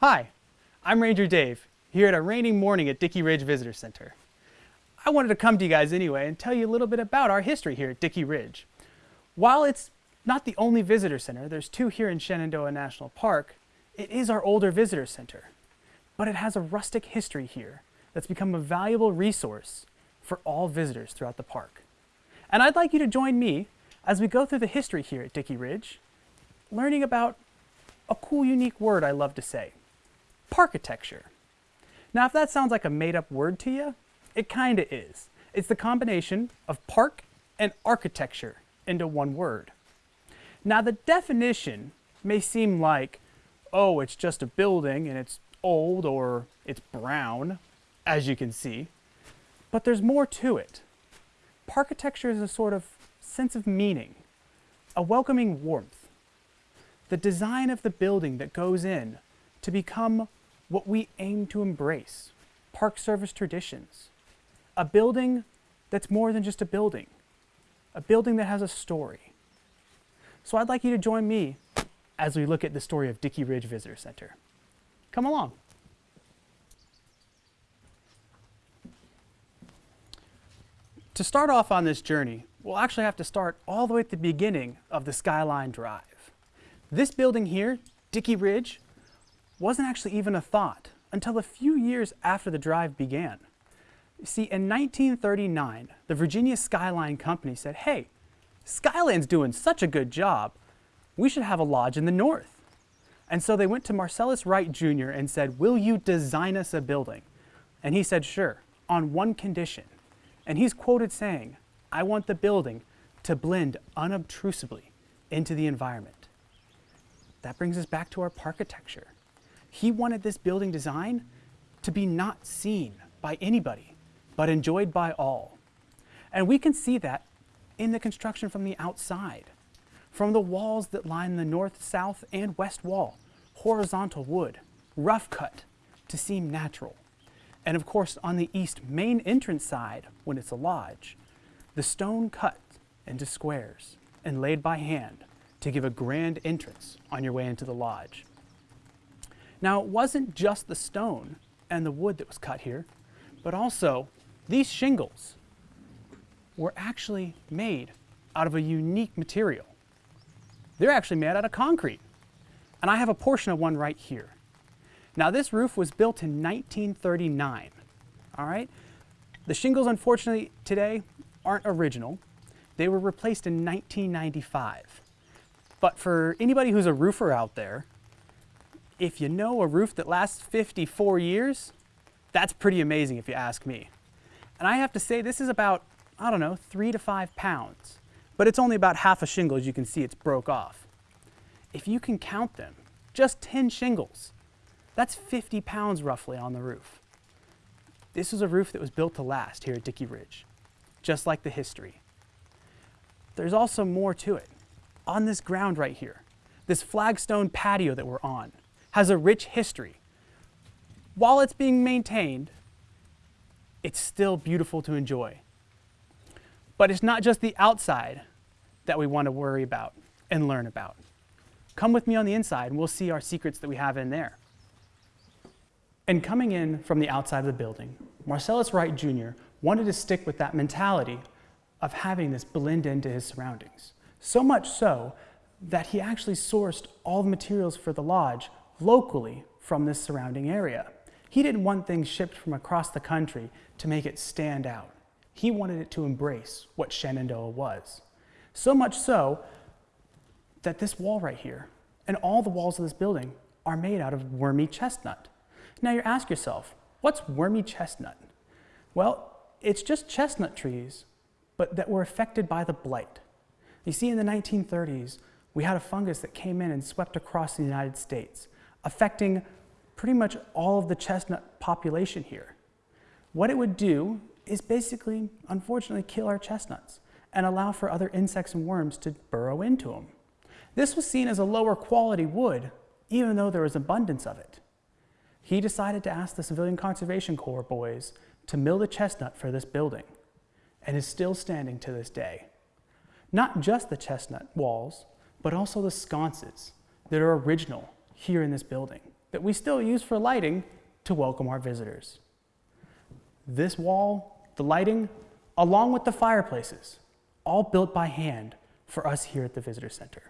Hi, I'm Ranger Dave, here at a rainy morning at Dickey Ridge Visitor Center. I wanted to come to you guys anyway and tell you a little bit about our history here at Dickey Ridge. While it's not the only visitor center, there's two here in Shenandoah National Park, it is our older visitor center. But it has a rustic history here that's become a valuable resource for all visitors throughout the park. And I'd like you to join me as we go through the history here at Dickey Ridge, learning about a cool, unique word I love to say, parkitecture. Now, if that sounds like a made-up word to you, it kinda is. It's the combination of park and architecture into one word. Now, the definition may seem like, oh, it's just a building and it's old or it's brown, as you can see, but there's more to it. Parkitecture is a sort of sense of meaning, a welcoming warmth, the design of the building that goes in to become what we aim to embrace, Park Service traditions. A building that's more than just a building, a building that has a story. So I'd like you to join me as we look at the story of Dickey Ridge Visitor Center. Come along. To start off on this journey, we'll actually have to start all the way at the beginning of the Skyline Drive. This building here, Dickey Ridge, wasn't actually even a thought until a few years after the drive began. You see, in 1939, the Virginia Skyline Company said, hey, Skyline's doing such a good job, we should have a lodge in the north. And so they went to Marcellus Wright Jr. and said, will you design us a building? And he said, sure, on one condition. And he's quoted saying, I want the building to blend unobtrusively into the environment. That brings us back to our architecture. He wanted this building design to be not seen by anybody, but enjoyed by all. And we can see that in the construction from the outside. From the walls that line the north, south, and west wall, horizontal wood, rough cut to seem natural. And of course, on the east main entrance side, when it's a lodge, the stone cut into squares and laid by hand to give a grand entrance on your way into the lodge. Now, it wasn't just the stone and the wood that was cut here, but also these shingles were actually made out of a unique material. They're actually made out of concrete. And I have a portion of one right here. Now this roof was built in 1939, all right? The shingles, unfortunately, today aren't original. They were replaced in 1995. But for anybody who's a roofer out there, if you know a roof that lasts 54 years, that's pretty amazing if you ask me. And I have to say this is about, I don't know, three to five pounds. But it's only about half a shingle, as you can see, it's broke off. If you can count them, just 10 shingles, that's 50 pounds roughly on the roof. This is a roof that was built to last here at Dickey Ridge, just like the history. There's also more to it. On this ground right here, this flagstone patio that we're on has a rich history. While it's being maintained, it's still beautiful to enjoy. But it's not just the outside that we want to worry about and learn about. Come with me on the inside and we'll see our secrets that we have in there. And coming in from the outside of the building, Marcellus Wright Jr. wanted to stick with that mentality of having this blend into his surroundings. So much so that he actually sourced all the materials for the lodge locally from this surrounding area. He didn't want things shipped from across the country to make it stand out. He wanted it to embrace what Shenandoah was. So much so that this wall right here and all the walls of this building are made out of wormy chestnut. Now you ask yourself, what's wormy chestnut? Well, it's just chestnut trees, but that were affected by the blight. You see, in the 1930s, we had a fungus that came in and swept across the United States, affecting pretty much all of the chestnut population here. What it would do is basically, unfortunately, kill our chestnuts and allow for other insects and worms to burrow into them. This was seen as a lower quality wood, even though there was abundance of it. He decided to ask the Civilian Conservation Corps boys to mill the chestnut for this building and is still standing to this day. Not just the chestnut walls, but also the sconces that are original here in this building that we still use for lighting to welcome our visitors. This wall, the lighting, along with the fireplaces, all built by hand for us here at the Visitor Center.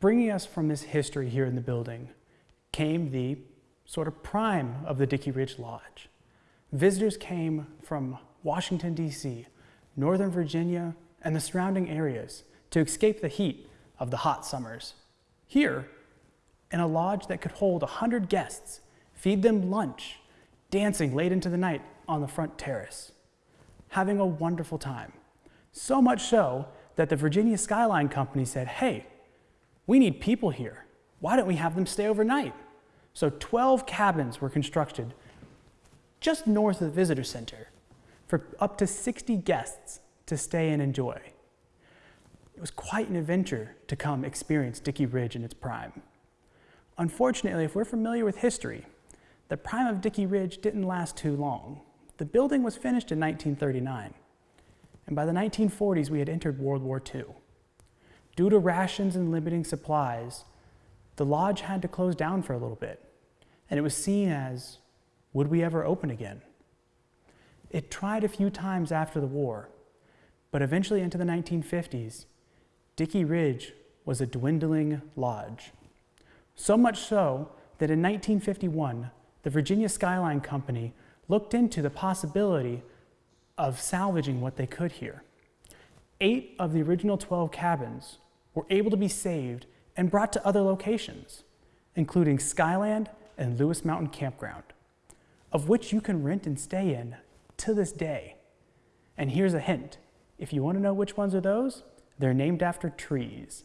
Bringing us from this history here in the building came the sort of prime of the Dickey Ridge Lodge. Visitors came from Washington, D.C., Northern Virginia, and the surrounding areas to escape the heat of the hot summers. Here, in a lodge that could hold 100 guests, feed them lunch, dancing late into the night on the front terrace, having a wonderful time. So much so that the Virginia Skyline Company said, hey, we need people here. Why don't we have them stay overnight? So 12 cabins were constructed just north of the visitor center for up to 60 guests to stay and enjoy. It was quite an adventure to come experience Dickey Ridge in its prime. Unfortunately, if we're familiar with history, the prime of Dickey Ridge didn't last too long. The building was finished in 1939, and by the 1940s we had entered World War II. Due to rations and limiting supplies, the lodge had to close down for a little bit, and it was seen as, would we ever open again? It tried a few times after the war, but eventually into the 1950s, Dickey Ridge was a dwindling lodge. So much so that in 1951, the Virginia Skyline Company looked into the possibility of salvaging what they could here. Eight of the original 12 cabins were able to be saved and brought to other locations, including Skyland and Lewis Mountain Campground, of which you can rent and stay in to this day. And here's a hint. If you want to know which ones are those, they're named after trees.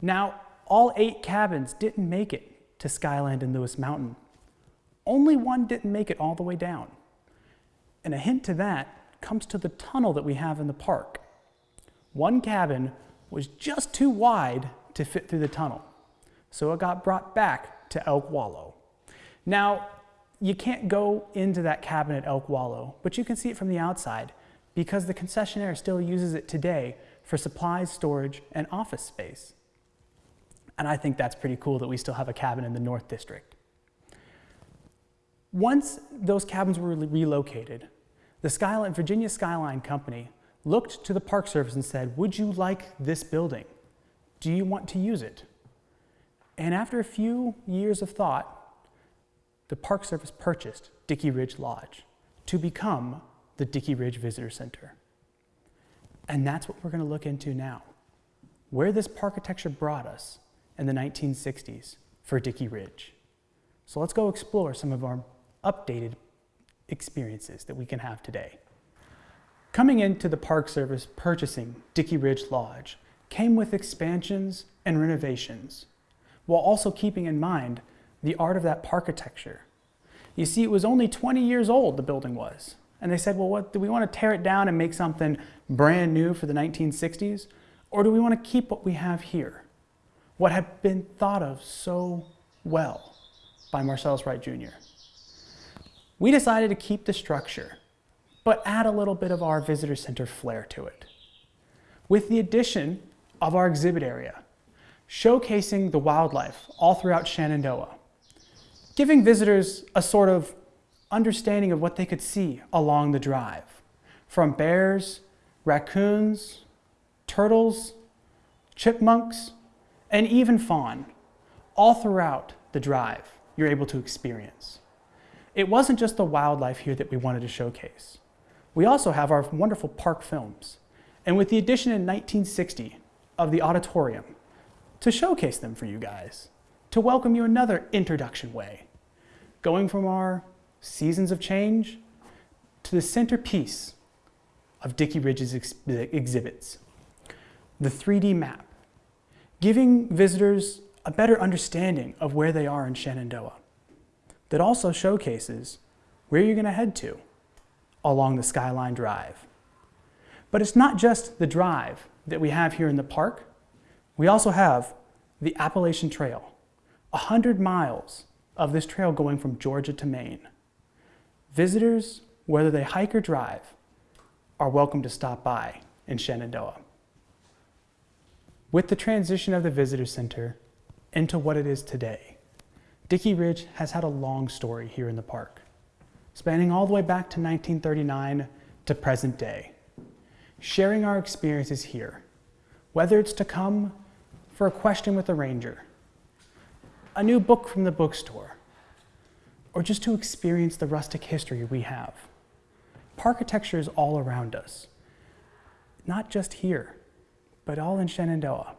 Now, all eight cabins didn't make it to Skyland and Lewis Mountain. Only one didn't make it all the way down. And a hint to that comes to the tunnel that we have in the park. One cabin was just too wide to fit through the tunnel, so it got brought back to Elk Wallow. Now, you can't go into that cabin at Elk Wallow, but you can see it from the outside because the concessionaire still uses it today for supplies, storage, and office space. And I think that's pretty cool that we still have a cabin in the North District. Once those cabins were relocated, the Skyline, Virginia Skyline Company looked to the Park Service and said, would you like this building? Do you want to use it? And after a few years of thought, the Park Service purchased Dickey Ridge Lodge to become the Dickey Ridge Visitor Center. And that's what we're going to look into now. Where this architecture brought us in the 1960s for Dickey Ridge. So let's go explore some of our updated experiences that we can have today. Coming into the Park Service purchasing Dickey Ridge Lodge came with expansions and renovations, while also keeping in mind the art of that architecture. You see, it was only 20 years old, the building was. And they said, well, what, do we want to tear it down and make something brand new for the 1960s? Or do we want to keep what we have here? what had been thought of so well by Marcellus Wright Jr. We decided to keep the structure, but add a little bit of our visitor center flair to it. With the addition of our exhibit area, showcasing the wildlife all throughout Shenandoah, giving visitors a sort of understanding of what they could see along the drive, from bears, raccoons, turtles, chipmunks, and even fawn, all throughout the drive, you're able to experience. It wasn't just the wildlife here that we wanted to showcase. We also have our wonderful park films, and with the addition in 1960 of the auditorium, to showcase them for you guys, to welcome you another introduction way, going from our seasons of change to the centerpiece of Dickey Ridge's ex exhibits, the 3D map, giving visitors a better understanding of where they are in Shenandoah. That also showcases where you're going to head to along the Skyline Drive. But it's not just the drive that we have here in the park. We also have the Appalachian Trail, 100 miles of this trail going from Georgia to Maine. Visitors, whether they hike or drive, are welcome to stop by in Shenandoah. With the transition of the visitor center into what it is today, Dickey Ridge has had a long story here in the park, spanning all the way back to 1939 to present day. Sharing our experiences here, whether it's to come for a question with a ranger, a new book from the bookstore, or just to experience the rustic history we have. Parkitecture is all around us, not just here, but all in Shenandoah.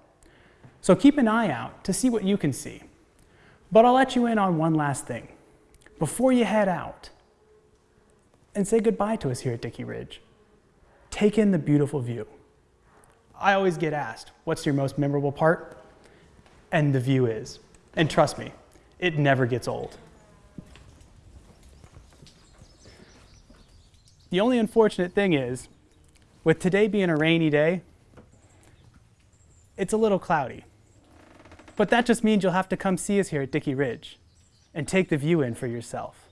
So keep an eye out to see what you can see. But I'll let you in on one last thing. Before you head out and say goodbye to us here at Dickey Ridge, take in the beautiful view. I always get asked, what's your most memorable part? And the view is. And trust me, it never gets old. The only unfortunate thing is, with today being a rainy day, it's a little cloudy. But that just means you'll have to come see us here at Dickey Ridge and take the view in for yourself.